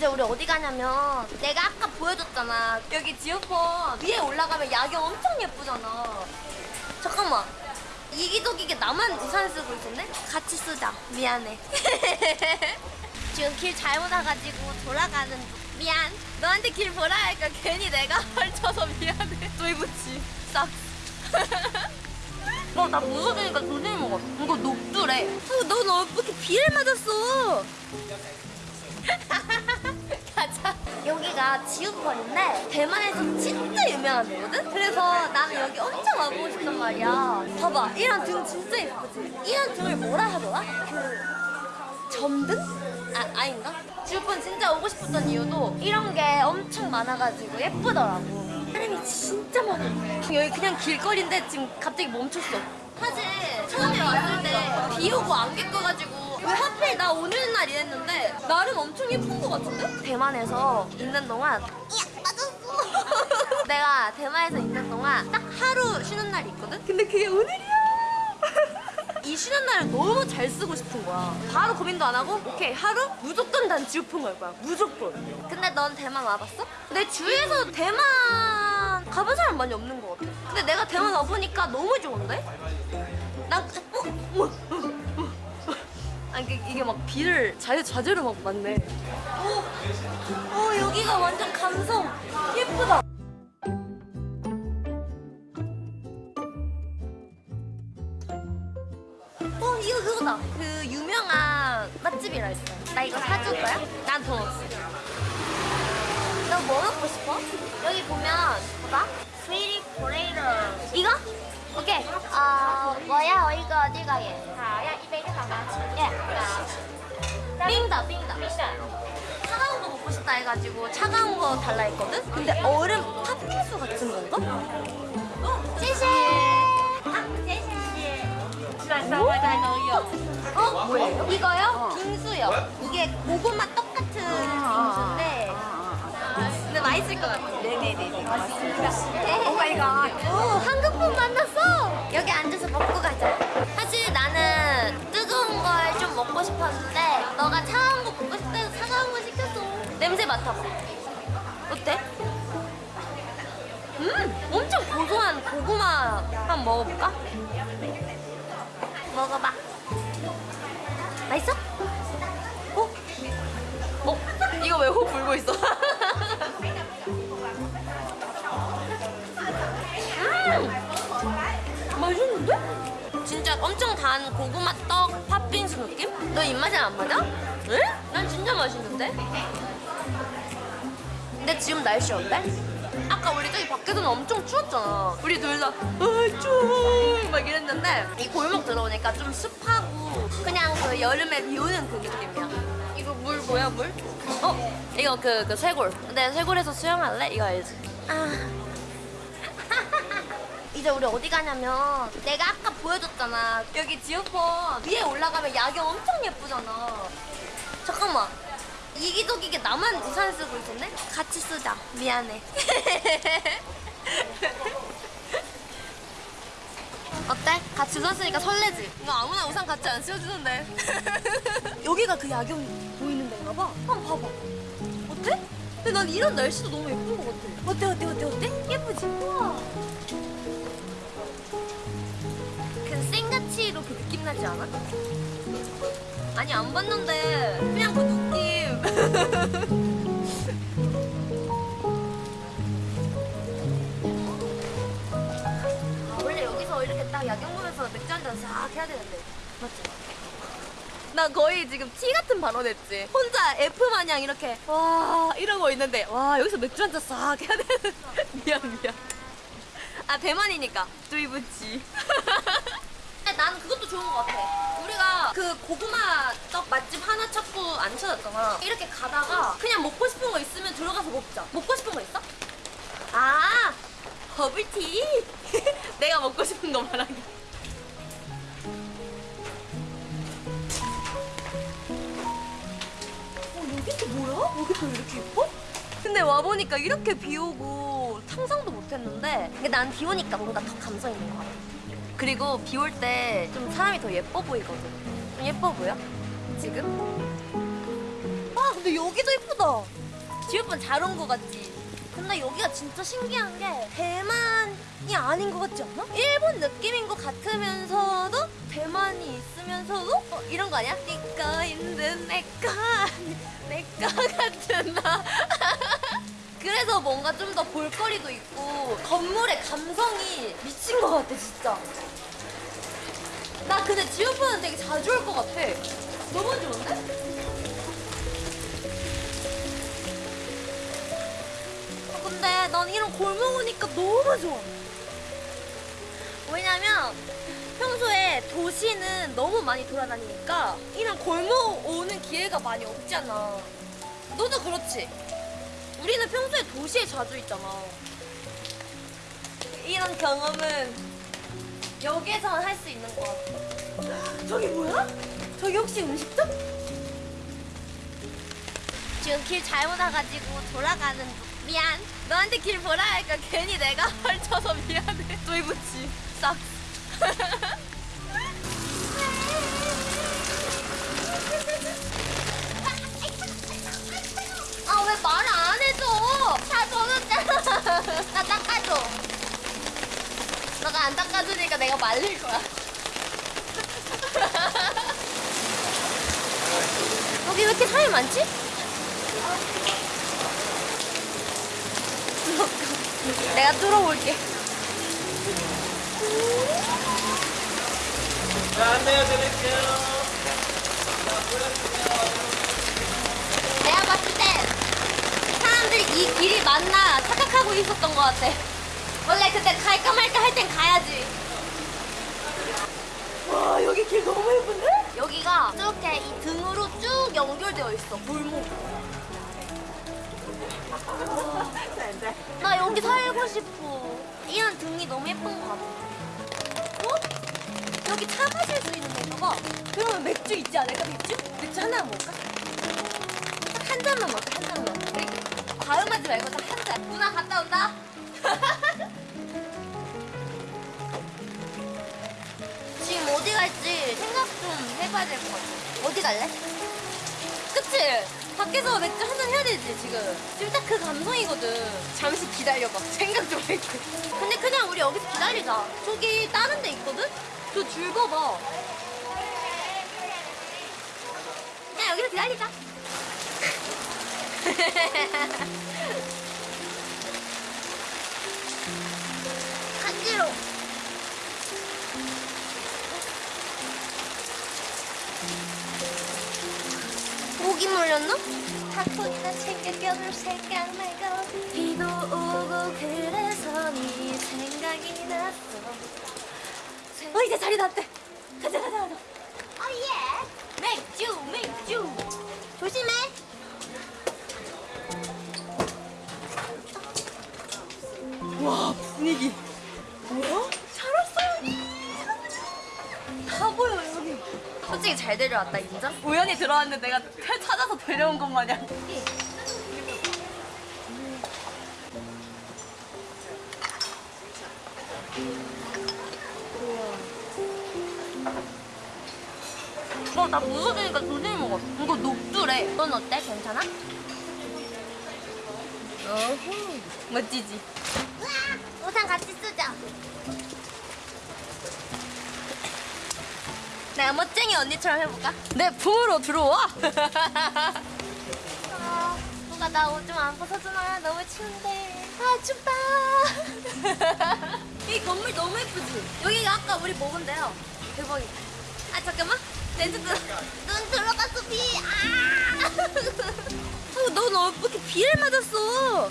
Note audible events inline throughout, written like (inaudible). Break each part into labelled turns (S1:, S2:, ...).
S1: 이제 우리 어디 가냐면 내가 아까 보여줬잖아. 여기 지오폰 위에 올라가면 야경 엄청 예쁘잖아. 잠깐만. 이기적이게 나만 우산 쓰고 있었네? 같이 쓰자. 미안해. (laughs) 지금 길 잘못 와가지고 돌아가는 중. 미안. 너한테 길 보라 하니까 괜히 내가 (laughs) 헐쳐서 미안해. 도이부치 싹. (laughs) 어, 나 무서우니까 조심히 먹어. 이거 녹두래. 어, 넌 어떻게 비를 맞았어? 여기가 지우펀인데 대만에서 진짜 유명한 데거든? 그래서 나는 여기 엄청 와보고 싶단 말이야. 봐봐, 이런 등 진짜 예쁘지? 이런 등을 뭐라 하더라? 그 점등? 아, 아닌가? 지우펀 진짜 오고 싶었던 이유도 이런 게 엄청 많아가지고 예쁘더라고. 사람이 진짜 많아. 여기 그냥 길거리인데 지금 갑자기 멈췄어. 사실 처음에 왔을 때 비 오고 안개 껴가지고 왜 하필 나 오는 날 이랬는데 나름 엄청 예쁜 것 같은데? 대만에서 있는 동안 이야 맞았어. (laughs) 내가 대만에서 있는 동안 딱 하루 쉬는 날이 있거든? 근데 그게 오늘이야. (laughs) 이 쉬는 날을 너무 잘 쓰고 싶은 거야. 바로 고민도 안 하고 오케이 하루 무조건 난 지우폰 갈 거야. 무조건. 근데 넌 대만 와봤어? 내 주위에서 대만 가본 사람 많이 없는 것 같아. 근데 내가 대만 와보니까 너무 좋은데? 난 어? 어? 아니 이게, 이게 막 비를 자유 자재로 막 맞네. 오, 오 여기가 완전 감성 예쁘다. 어 이거 그거다 그 유명한 맛집이라 했어 나 이거 사줄 거야? 난돈 없어 너뭐 먹고 싶어? 여기 보면 봐봐 스위리 포레이터 이거? 오케이 어, 뭐야? 어, 이거 어디 가게?
S2: 다야, 입에 이거 담아.
S1: 예. 빙다, 빙다. 차가운 거 먹고 싶다 해가지고 차가운 거 달라 했거든? 근데 얼음 팥빙수 같은 건가? 제시! 아,
S2: 제시!
S1: 어? 뭐예요? 이거요? 빙수요. 이게 고구마 똑같은 빙수인데 근데 맛있을 것 같아요. 네네네. 맞습니다. Oh my God. 오, 한국분 만났어. 여기 앉아서 먹고 가자. 사실 나는 뜨거운 걸 좀 먹고 싶었는데, 너가 차가운 거 먹고 싶다해서 차가운 거 시켰어. 냄새 맡아봐. 어때? 음, 엄청 고소한 고구마 한번 먹어볼까? 먹어봐. 맛있어? 어? 어? 이거 왜 호 불고 있어? (laughs) 진짜 엄청 단 고구마 떡 팥빙수 느낌? 너 입맛에 안 맞아? 응? 난 진짜 맛있는데? 근데 지금 날씨 어때? 아까 우리 저기 밖에서는 엄청 추웠잖아. 우리 둘 다, 아, 추워. 막 이랬는데, 이 골목 들어오니까 좀 습하고, 그냥 그 여름에 비 오는 그 느낌이야. 이거 물 뭐야, 물? 어? 이거 그, 그 쇄골. 근데 쇄골에서 수영할래? 이거 알지? 아. 이제 우리 어디 가냐면 내가 아까 보여줬잖아 여기 지오폰 위에 올라가면 야경 엄청 예쁘잖아 잠깐만 이기적이게 나만 우산 쓰고 있었네? 같이 쓰자 미안해 (laughs) 어때? 같이 우산 쓰니까 설레지? 이거 아무나 우산 같이 안 씌워주는데 (laughs) 여기가 그 야경 보이는 데인가 봐 한번 봐봐 어때? 근데 난 이런 날씨도 너무 예쁜 것 같아 어때 어때 어때 어때? 예쁘지? 우와 느낌 나지 않아? 아니 안 봤는데 그냥 그 느낌. (laughs) 원래 여기서 이렇게 딱 야경 보면서 맥주 한잔 싹 해야 되는데. 맞지? 나 거의 지금 티 같은 발언했지. 혼자 F 마냥 이렇게 와 이러고 있는데 와 여기서 맥주 한잔 싹 해야 되는 (laughs) 미안 미안. 아 대만이니까. 뚜이부치 (laughs) 난 그것도 좋은 것 같아 우리가 그 고구마 떡 맛집 하나 찾고 안 찾았잖아 이렇게 가다가 그냥 먹고 싶은 거 있으면 들어가서 먹자 먹고 싶은 거 있어? 아 버블티 (laughs) 내가 먹고 싶은 거 말하기 어 여기 또 뭐야? 여기 또 이렇게 예뻐? 근데 와보니까 이렇게 비 오고 상상도 못했는데 근데 난 비 오니까 뭔가 더 감성 있는 것 같아 그리고 비 올 때 좀 사람이 더 예뻐 보이거든 좀 예뻐 보여? 지금? 아 근데 여기도 이쁘다. 지우펀 잘온 거 같지? 근데 여기가 진짜 신기한 게 대만이 아닌 것 같지 않아? 일본 느낌인 것 같으면서도 대만이 있으면서도 어, 이런 거 아니야? 니꺼 있는 내꺼 내꺼 같은 나 뭔가 좀 더 볼거리도 있고 건물의 감성이 미친 것 같아 진짜 나 근데 지우펀은 되게 자주 올 것 같아 너무 좋은데? 아, 근데 난 이런 골목 오니까 너무 좋아. 왜냐면 평소에 도시는 너무 많이 돌아다니니까 이런 골목 오는 기회가 많이 없잖아. 너도 그렇지? 우리는 평소에 도시에 자주 있잖아. 이런 경험은 여기에서만 할 수 있는 것 같아. 저기 뭐야? 저기 혹시 음식점? 지금 길 잘못 와가지고 돌아가는 중. 미안. 너한테 길 보라 하니까 괜히 내가 (laughs) 헐쳐서 미안해. 또이부치 싹. (laughs) 너가 안 닦아주니까 내가 말릴 거야. (laughs) 여기 왜 이렇게 사람이 많지? (laughs) 내가 뚫어볼게.
S3: 안내해 드릴게요.
S1: 내가 봤을 때 사람들이 이 길이 맞나 착각하고 있었던 것 같아. 원래 그때 갈까 말까 할 땐 가야지. 와 여기 길 너무 예쁜데? 여기가 이렇게 이 등으로 쭉 연결되어 있어 골목. 나 여기 살고 싶어. 이런 등이 너무 예쁜 것 같아. 어? 여기 차 마실 수 있는 데인가 봐. 그러면 맥주 있지 않을까 맥주? 맥주 하나 먹을까? 딱한 잔만 먹자 한 잔만 우리 과음하지 말고 딱 한 잔 누나 갔다 온다 (laughs) 갈지 생각 좀 해봐야 될 것 같아. 어디 갈래? 그치? 밖에서 맥주 한잔 해야 되지 지금. 지금 딱 그 감성이거든. 잠시 기다려봐. (laughs) 생각 좀 할게 근데 그냥 우리 여기서 기다리자. 저기 다른 데 있거든? 저 줄 봐봐 그냥 여기서 기다리자 (laughs) 모기 물렸나? 닭포나 챙겨껴줄 생각 말고 비도 오고 그래서 네 생각이 났어. 어 이제 자리 났대. 가자 가자 가자. 어예. 맥주 맥주. 조심해. 와 분위기. 뭐야? 잘 왔어 다 보여 여기. 솔직히 잘 데려왔다 인정? 우연히 들어왔는데 내가 찾아서 데려온 것 마냥 어, 나 무서우니까 조심히 먹어. 이거 녹두래. 넌 어때? 괜찮아? 어후, 멋지지? 우산 같이 쓰자. 내가 멋쟁이 언니처럼 해볼까? 내 품으로 들어와. 아, 누가 나 옷 좀 안 벗어주나? 너무 추운데. 아 춥다. (laughs) 이 건물 너무 예쁘지? 여기가 아까 우리 먹은 데요. 대박이다. 아 잠깐만. 렌즈 들어. 눈 들어갔어 비. 아. 어, 넌왜 이렇게 비를 맞았어?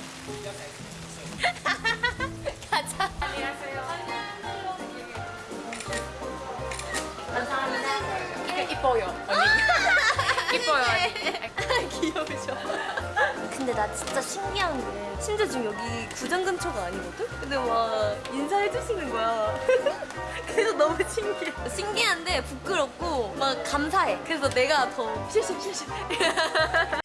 S2: 이뻐요. (laughs) 이뻐요.
S1: 귀여우셔. 근데 나 진짜 신기한 게 심지어 지금 여기 구장 근처가 아니거든? 근데 막 인사해 주시는 거야. (laughs) 그래서 너무 신기해. 신기한데 부끄럽고 막 감사해. 그래서 내가 더 실실 실실. (laughs)